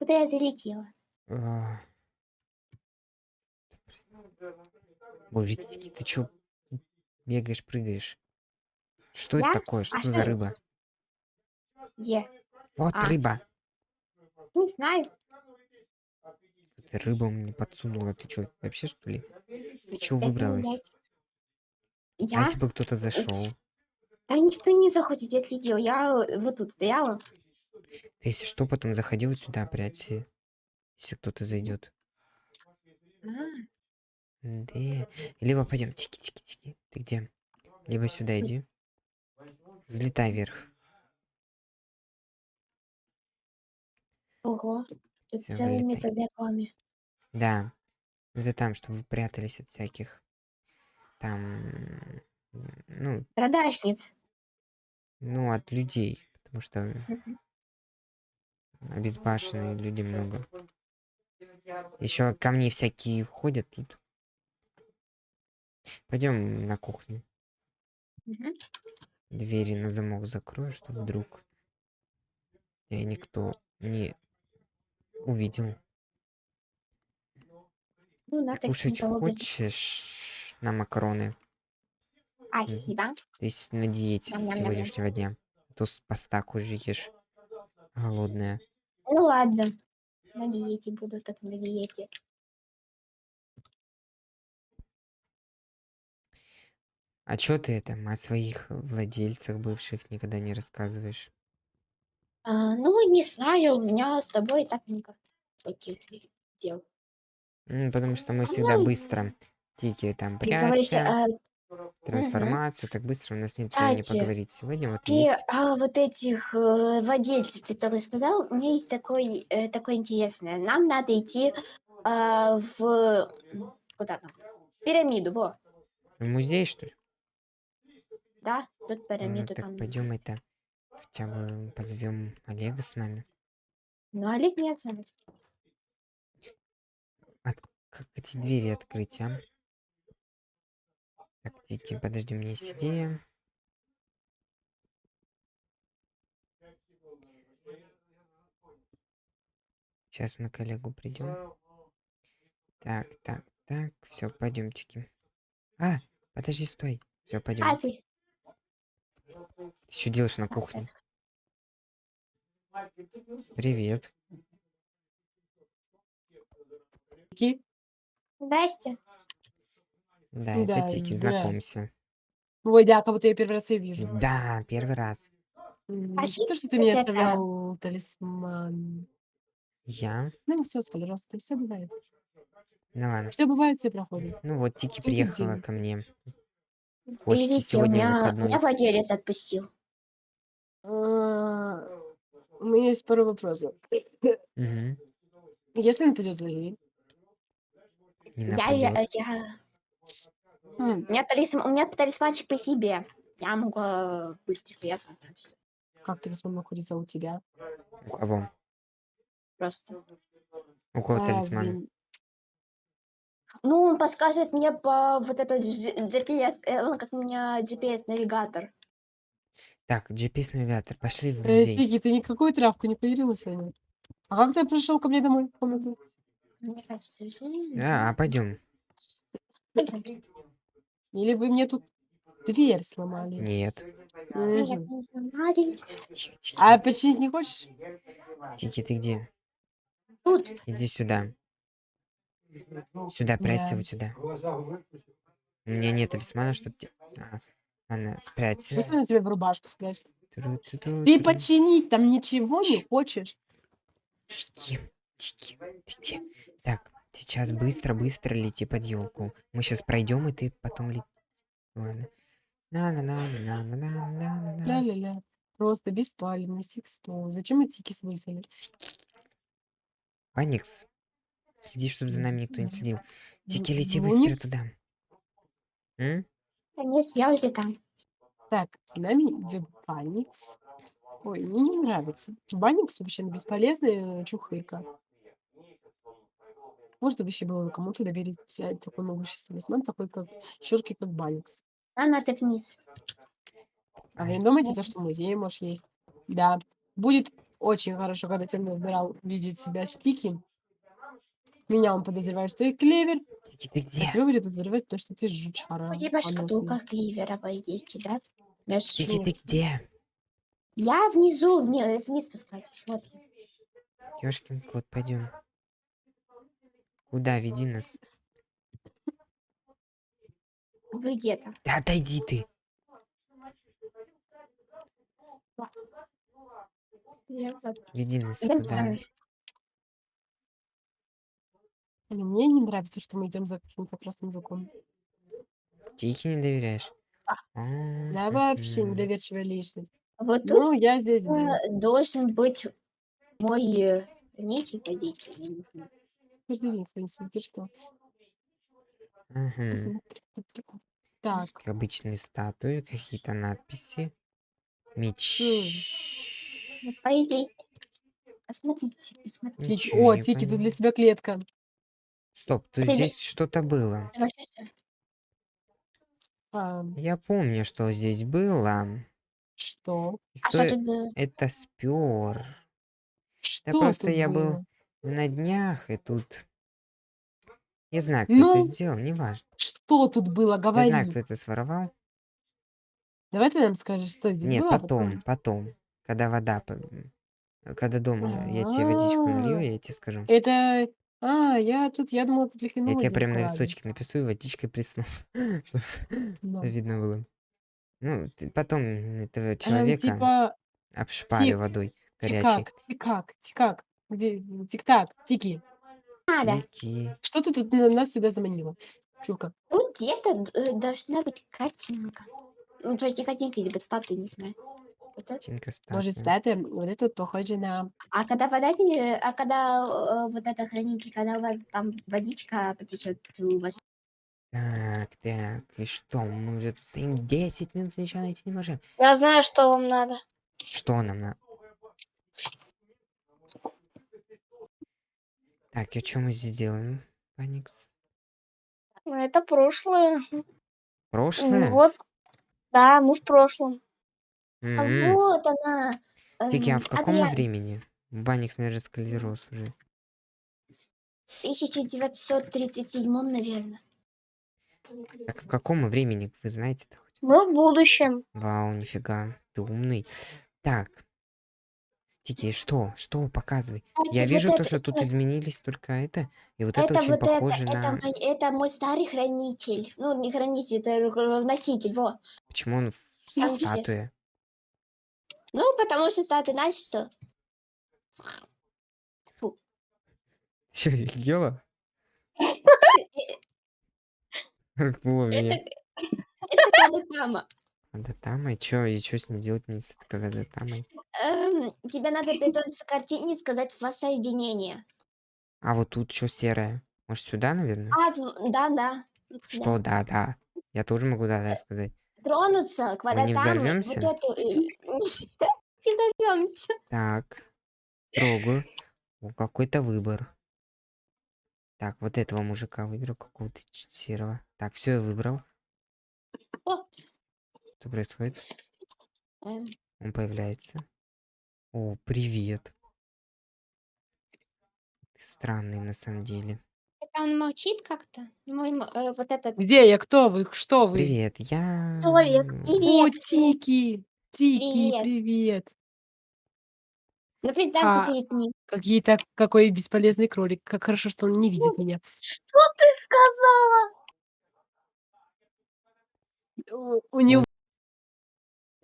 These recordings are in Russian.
Куда я залетела? А. Боже, ты, ты чё бегаешь, прыгаешь? Что это Я? такое? А Что что за это? рыба? Где? Вот А. рыба. Не знаю. Ты рыба мне подсунула. Ты чё, вообще что ли? Ты чё Это выбралась? я. А если бы кто-то зашел? Да никто не заходит, я следила. Я э, вот тут стояла. Ты если что, потом заходи вот сюда, прячься. Если кто-то зайдет. А, Да. Либо пойдем, тики-тики-тики. Ты где? Либо сюда иди. Взлетай вверх. ого. Тут Всё, для коми. Да. Это там, чтобы вы прятались от всяких. Там. Ну, Продажниц. ну, от людей. Потому что Мгм. обезбашенные люди много. Еще камни всякие ходят тут. Пойдем на кухню. Мгм. Двери на замок закрою, что вдруг и никто не увидел. Ну, надо Кушать хочешь на макароны? Спасибо. Ты с- на диете с сегодняшнего дня. То с пастаку же ешь. Голодная. Ну ладно. На диете буду, так на диете. А чё ты это о своих владельцах бывших никогда не рассказываешь? А, ну, не знаю, у меня с тобой так всяких дел. Потому что мы А всегда мне- быстро. Тики там Ты говоришь, а. Трансформация. Так быстро у нас нет времени Кстати, поговорить. Сегодня вот ты есть. а, вот этих э, владельцев, который сказал, у меня есть такой, э, такое интересное. Нам надо идти а, в... Куда там? Пирамиду, во. В музей, что ли? Да, тут Ну пирамиду так там. пойдем это. Хотя бы позовем Олега с нами. Ну, Олег не знает. От- Как эти двери открыть, а? Так, Тики, подожди, у меня есть идея. Сейчас мы к Олегу придем. Так, так, так. Все, пойдемте. А, подожди, стой. Все, А пойдем. ты? Что делаешь на А, кухне? Привет. Ки? Здрасте. Да, это Да, Тики, здрасте. знакомься. Ой, да, кого-то я первый раз ее вижу. Да, первый раз. М, А Не что то, что ты мне это? оставлял талисман. Я? Ну, все, пожалуйста, все бывает. Ну ладно. Все бывает, все проходит. Ну вот, Тики Что тут приехала ко мне. в Гости Видите, у сегодня меня, выходной. меня владелец отпустил. А, У меня есть пару вопросов. Мгм. Если нападет злодей, Не Я, я, нападет. я... м, У меня, талисман, у меня талисманчик при себе. Я могу э, быстренько, я знаю всё. как талисман находится у тебя? У кого? Просто. У кого А, талисман? Ну, он подсказывает мне по вот этот G- GPS, э, он как у меня GPS-навигатор. Так, GPS-навигатор. Пошли в Э, музей. Ты никакую травку не поделила сегодня? А как ты пришел ко мне домой в комнату? Мне кажется, все. А, а пойдем. Или вы мне тут дверь сломали? Нет. Мгм. Тихо, тихо. А починить не хочешь? Тики, ты где? Тут. Иди сюда. Сюда, прячься Да. вот сюда. У меня нет талисмана, чтобы... Те... А, ладно, спрячься. Пусть она тебе в рубашку спрячет. Ты починить там ничего не хочешь? Тики, тики, ты где? Так, сейчас быстро-быстро лети под елку. Мы сейчас пройдем, и ты потом лети. Ладно. на на на на на на на на Ля-ля-ля. Просто беспалевный секстол. Зачем мы тики свысили? Паникс. Следи, чтобы за нами никто не следил. Тики, лети Ну, быстро туда. М? Конечно, я уже там. Так, с нами идет Баникс. Ой, мне не нравится. Баникс вообще бесполезная чухырка. Может, вообще было кому-то доверить взять такой могущественный талисман, такой как щурки, как Баникс. А надо вниз. А вы не думаете, то, что в музее можешь есть? Да. Будет очень хорошо, когда темный адмирал видит себя стики. Меня он подозревает, что я клевер, Тики, ты а где? тебя будет подозревать то, что ты жучара. У тебя шкатулка кливера, по идее, да? Тики, ты где? Я внизу, вни- вниз спускайтесь. Вот. Ёшкин кот, пойдем. Куда? Веди нас. Вы где-то. Да отойди ты. Веди нас куда? Блин, Мне не нравится, что мы идем за каким-то красным жуком. Тики не доверяешь? А. А, Я вообще недоверчивая личность. Вот тут Ну, я здесь э, должен быть мой э, хранитель, по я не знаю. Каждый день, Фэнси, ты что? Посмотри, посмотри. Так, Обычные статуи, какие-то надписи. Меч. Ну, По идее, посмотрите, посмотрите. Тики. Ничего О, не Тики, тут для тебя клетка. Стоп, тут Привет. здесь что-то было. А, Я помню, что здесь было. что? И А кто что тут было? это спер? Что просто тут я был было? На днях, и тут... Я знаю, кто Ну, это сделал, неважно. что тут было? Я знаю, Говори. кто это своровал. Давай ты нам скажешь, что здесь Нет, было, а потом, потом. Когда вода... Когда дома я тебе водичку налью, А, я тебе скажу. Это... А, я тут, я думала, тут Я лихвиновый тебе день прям на листочке напишу и водичкой присну. Чтоб Да. видно было. Ну, потом этого Эм, человека типа, обшпали водой горячей. тикак, тикак, тикак. Где? Тик-так, тики. Надо. Тики. Что ты тут на- нас сюда заманила? Чурка. Тут где-то э, должна быть картинка. Ну, то есть не картинка, либо статуя, не знаю. Вот так. Тинка Может, статуя. статуя, вот это вот похоже на... А когда вода, те- а когда э, вот это хранитель, когда у вас там водичка потечет у вас. Так, так, и что? Мы уже тут стоим 10 минут, ничего найти не можем. Я знаю, что вам надо. Что нам надо? Так, и что мы здесь делаем, Паникс? Ну, Это прошлое. Прошлое? Вот. Да, мы в прошлом. А Мгм. вот она. Тики, а эм, в каком Адриан, времени? Баникс, наверное, склероз уже. 1937, наверное. Так в каком времени, вы знаете-то хоть? Мы в будущем. Вау, нифига, ты умный. Так. Тики, что? Что? Показывай. Я вижу вот то, это что тут сейчас- изменились только это. И вот это, Это очень вот это, похоже это, на... мой, это мой старый хранитель. Ну, не хранитель, это носитель, во. Почему он в Там статуе? Ну, потому что статуя, знаешь что? Тьфу. Че, ела? Было Это, мне. Надо там, и чё, и чё с ней делать мне с этой Кадатамой? Эм, тебе надо приготовиться к картине и сказать воссоединение. А вот тут что серое? Может сюда, наверное? А, да, да. вот. Что, да, да. Я тоже могу да, да сказать. Тронуться к Мы не взорвёмся? Вот эту... э, Не взорвемся. Так, трогаю. Какой-то выбор. Так, вот этого мужика выберу, какого-то серого. Так, все, я выбрал. О. Что происходит? Эм, Он появляется. О, привет. Ты странный на самом деле. Это он молчит как-то? Мой м- э, вот этот... Где я? Кто вы? Что вы? Привет, я... Человек. О, Привет. Тики! Тики, Привет. привет! Ну, представься А, перед ним. Какие-то, какой бесполезный кролик. Как хорошо, что он не видит меня. Что ты сказала? У, у него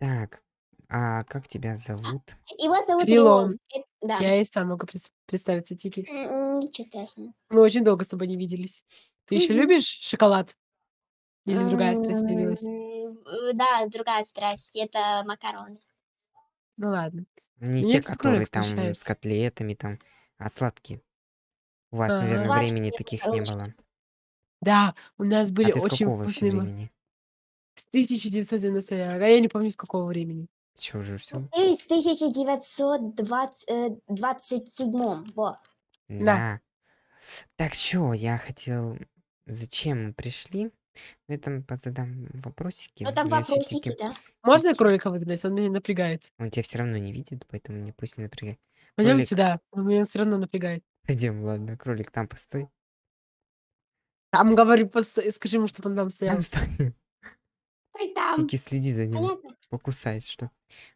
Так, а как тебя зовут? Его зовут Рилон. Рилон. Э, Да. Я и сам могу прис- представиться, Тики. М, Ничего страшного. Мы очень долго с тобой не виделись. Ты еще Мгм. любишь шоколад? Или другая страсть появилась? М, э, Да, другая страсть. Это макароны. Ну ладно. Не Мне те, этот которые кролик там с смущается. котлетами, там, а сладкие. У вас, Ага. наверное, Сладкие, времени таких не было. Да, у нас А были ты с очень какого вообще вкусные... ма- времени? С 1990 а я не помню, с какого времени. Че уже все? И с 1927. Во. Да. Да. Так что, я хотел... Зачем мы пришли? Ну, я там позадам вопросики. Ну, там я вопросики, да. Можно кролика выгнать? Он меня напрягает. Он тебя все равно не видит, поэтому мне пусть не напрягает. Пойдем Кролик. сюда. Он меня все равно напрягает. Пойдем, ладно, кролик, там постой. Там, говорю, постой, скажи ему, чтобы он там стоял. Там стой. Стой там. Только следи за ним. Понятно? Покусать, что?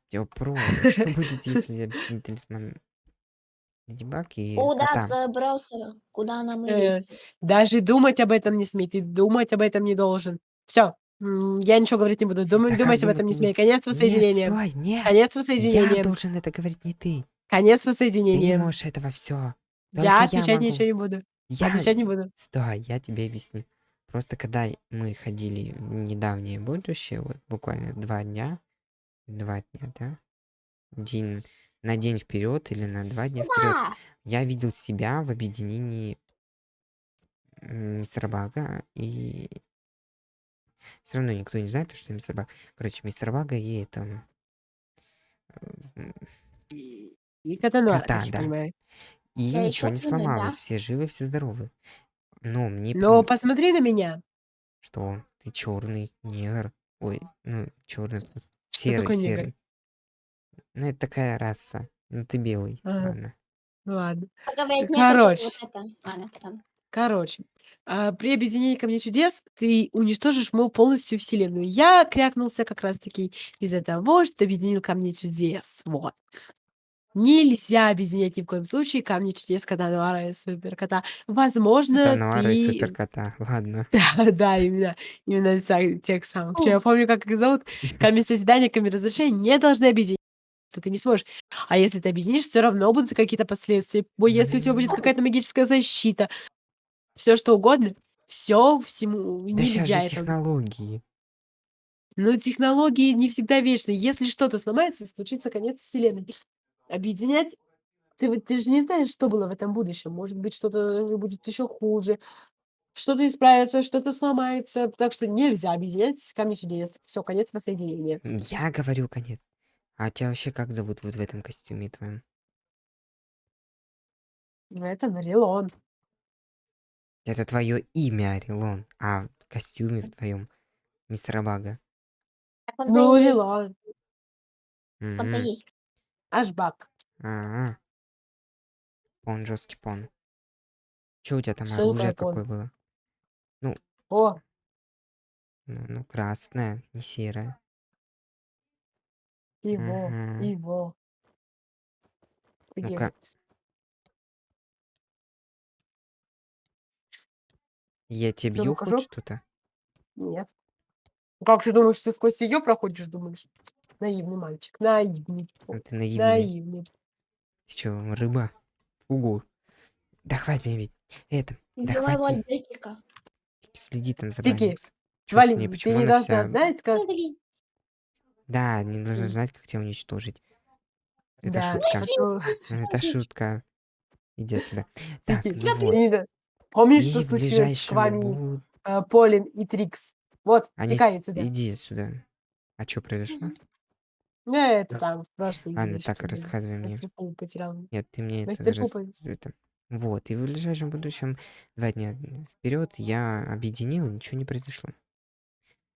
Тебя вопрос. Что будет, если я объединю талисман Леди Баг и Куда кота? собрался? Куда Э, намылился? Даже думать об этом не смей. Ты думать об этом не должен. Все. Я ничего говорить не буду. Думай, Да думать как об этом не смей. не- Конец Нет, воссоединения. стой, нет. Конец Я воссоединения. должен это говорить, не ты. Конец Ты не воссоединения. можешь этого все. Я я отвечать ничего не буду. Я... Отвечать не буду. Стой, я тебе объясню. Просто когда мы ходили в недавнее будущее, вот буквально два дня, два дня, да? День, на день вперед или на два дня вперед, Да. я видел себя в объединении мистера Бага и все равно никто не знает, что мистер Баг. Короче, мистер Бага и это И и Катануара, Кота, да. понимаю. и Я ничего не естественно, да. сломалось, все живы, все здоровы. Но мне Но посмотри на меня. Что? Ты черный негр? Ой, ну, черный, Что серый, такое негр? серый. Ну, это такая раса. Ну, ты белый. Ага. Ладно. Ну ладно. Поговорить некогда, Короче. вот это. Ладно, потом. Короче, а, при объединении Камня Чудес ты уничтожишь, мол, полностью Вселенную. Я крякнулся как раз-таки из-за того, что объединил Камни Чудес. Вот. Нельзя объединять ни в коем случае Камни Чудес, Катануара и Суперкота. Возможно, Тануара и ты... суперкота. Ладно. Да, да, именно, именно са- тех самых. Причём Я помню, как их зовут. Камень созидания, камень разрушения не должны объединить. Что ты не сможешь. А если ты объединишь, все равно будут какие-то последствия. Если у тебя будет какая-то магическая защита, все что угодно, все всему Да нельзя же это. технологии. Но технологии не всегда вечны. Если что-то сломается, случится конец вселенной. Объединять ты, вот- ты же не знаешь, что было в этом будущем. Может быть, что-то уже будет еще хуже. Что-то исправится, что-то сломается. Так что нельзя объединять камни чудес. Все, конец воссоединения. Я говорю конец. А тебя вообще как зовут вот в этом костюме твоем? Ну, Это Нарилон. Это твое имя, Орелон. А в костюме в твоем мистера Бага. Так он-то Ну, и есть. Рилон. Он-то Мгм. есть. Ашбак. А-а. Пон, жесткий пон. Че у тебя там такое оружие пон? какое было? О, Ну, ну, красное, не серое. его, Мгм. его. Ну-ка. Я тебе Ну, бью хоть что-то? Нет. Ну, Как ты думаешь, ты сквозь ее проходишь, думаешь? Наивный мальчик. Наивный. Ты наивный. Наивный. Ты чё, рыба? Фугу. Да хватит меня бить. Это, да. Альбертика. Следи там за Тики, ней, Валин, ты почему не должна вся... знать, как... Да, не должна М. знать, как тебя уничтожить. Это Да, шутка. то- Это шутка. Иди отсюда. Так, ну вот. Помнишь, что случилось с вами, будут... э, Полин и Трикс? Вот, Они... текай отсюда. Иди отсюда. А что произошло? Ну, это там, в прошлой Ладно, так, было. рассказывай мне. Мастер Пул потерял. Нет, ты мне это, Мастер рас- Пупа. это- Вот, и в ближайшем будущем два дня вперед я объединил, и ничего не произошло.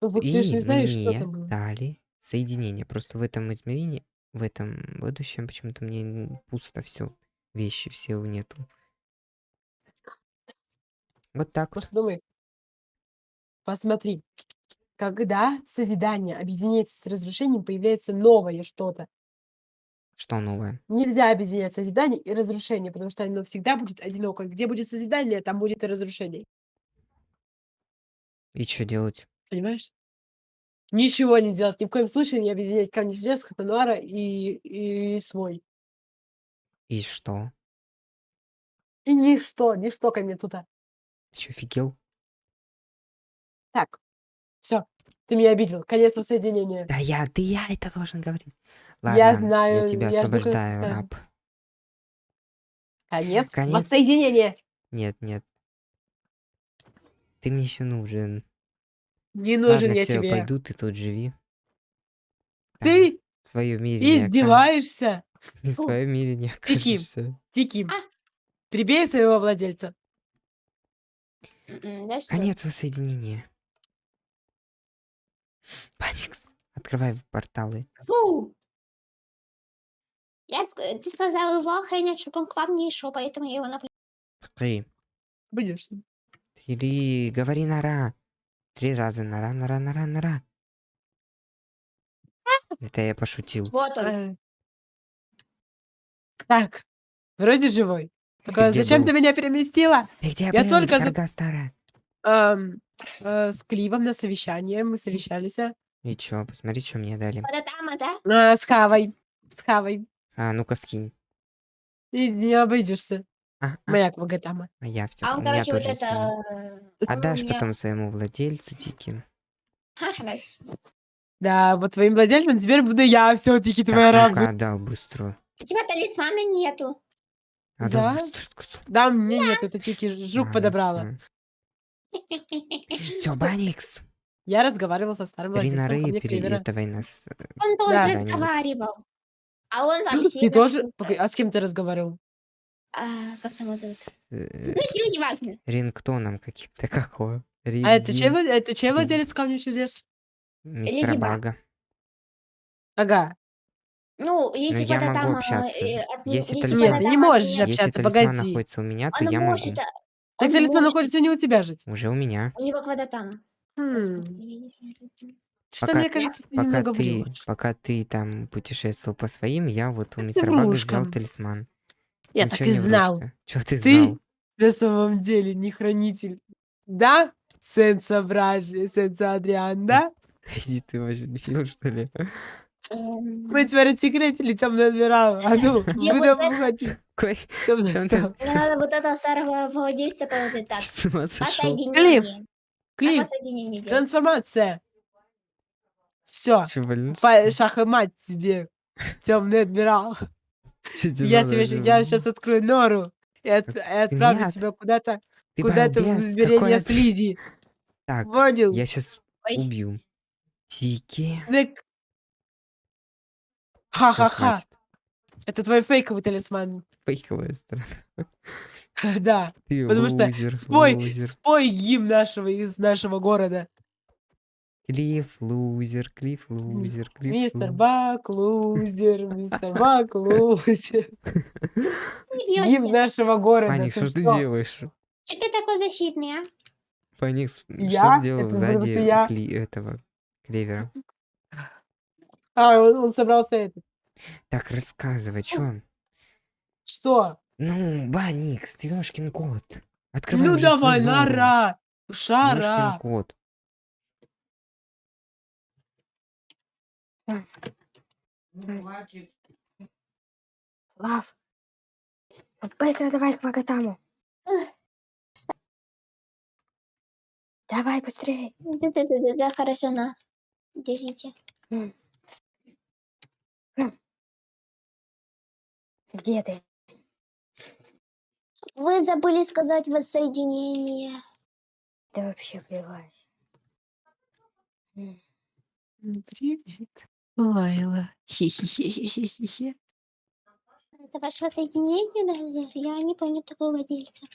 Ну, вот ты И не знаешь, что мне там было. дали соединение. Просто в этом измерении, в этом будущем почему-то мне н- пусто все. Вещи все нету. Вот так вот. Просто думай. Посмотри. Когда созидание объединяется с разрушением, появляется новое что-то. Что новое? Нельзя объединять созидание и разрушение, потому что оно всегда будет одиноко. Где будет созидание, там будет и разрушение. И что делать? Понимаешь? Ничего не делать. Ни в коем случае не объединять камни чудес, Хатануара и, и свой. И что? И ничто, ничто ко мне туда. Ты что, офигел? Так, все, ты меня обидел. Конец воссоединения. Да я, ты я это должен говорить. Я Ладно, знаю, я тебя я ты освобождаю, раб. Конец, Конец. воссоединения. Нет, нет. Ты мне еще нужен. Не нужен Ладно, я все, тебе. пойду, ты тут живи. Там, Ты в своем мире издеваешься? В Фу. своем мире не окажешься. Тики, А. прибей своего владельца. М, Да что? Конец воссоединения. Баникс, открывай порталы. Фу! Я, ты сказал его охранять, чтобы он к вам не шел, поэтому я его наплю. Три. Будешь? Три. Говори нора. Три раза нора, нора, нора, нора. Это я пошутил. Вот он. Так, вроде живой. Только зачем был? ты меня переместила? Ты где Я был, только за- старая? Ам, э, с Кливом на совещание мы совещались. а. И чё, посмотри, что мне дали. Вот там, да? А, с Хавой. С Хавой. А, ну-ка скинь. И не обойдешься. А, а, Моя Квагатама. а я все. А он, короче, вот это... синий. э, он у Отдашь меня- потом своему владельцу, Тики. Ха, хорошо. Да, вот твоим владельцем теперь буду я все-таки твоя Так, ну-ка, раба. отдал быстро. У тебя талисмана нету. Отдал Да? быстро. Да, мне нет, это Тики жук подобрала. Все, Баникс. Я разговаривал со старым владельцем Кливера. этого нас. Он тоже Да. разговаривал. А он вообще... Ты тоже? А с кем ты разговаривал? а, как там его зовут? э, Ну, тебе не важно. Рингтоном каким-то какого. А это чей, это чей владелец камня чудес? Мистера Леди Баг. Бага. Ага. Ну, если я куда могу там... общаться. Если Нет, талисман- ты не можешь Если общаться, талисман погоди. находится у меня, то Он я могу. Так он талисман может- находится не у тебя жить. Уже у меня. У него куда там? Хм. Что Пока- мне кажется, ты Пока немного ты, врешь. пока ты там путешествовал по своим, я вот у мистера Бага взял талисман. Я так и знал. Че ты, Ты- знал? На самом деле не хранитель. Да? Сенса Бражи, Сенса Адриан, да? Иди ты вообще дебил, что ли? Эм, Мы теперь отсекретили темные двера. А ну, Где будем вот это? двера. Мне надо вот старого владельца так. Сошел? Воссоединение. Как Клип, делать? трансформация. Все. Че, блин? Шах и мать тебе. Темные двера. Я тебе я сейчас открою нору и, от- и отправлю Нет. тебя куда-то, куда-то в измерение слизи. Так, Понял? Я сейчас Ой. убью. Тики. Так. Ха-ха-ха. Это твой фейковый талисман. Фейковая сторона. Да. Ты Потому что лузер, спой, лузер. спой гимн нашего из нашего города. Клифф лузер, Клифф лузер, Клифф Мистер. Бак, лузер, мистер Бак, лузер. Гимн нашего города. Паник, Ты что ты что? делаешь? Что ты такой защитный, а? Паник, что сделал Это потому сзади что я- кли- этого клевера? А, он, он собрался это. Так, рассказывай, чё? Что? Ну, Баникс, ёшкин кот. Открывай ну давай, нора. Шара. кот. Слав. Вот быстро давай к Вагатаму. Давай быстрее. Да-да-да, хорошо, на. Держите. Где ты? Вы забыли сказать воссоединение. Да вообще плевать. Привет. Лайла. Хе-хе-хе-хе-хе. Это ваше воссоединение? разве? Я не помню такого владельца.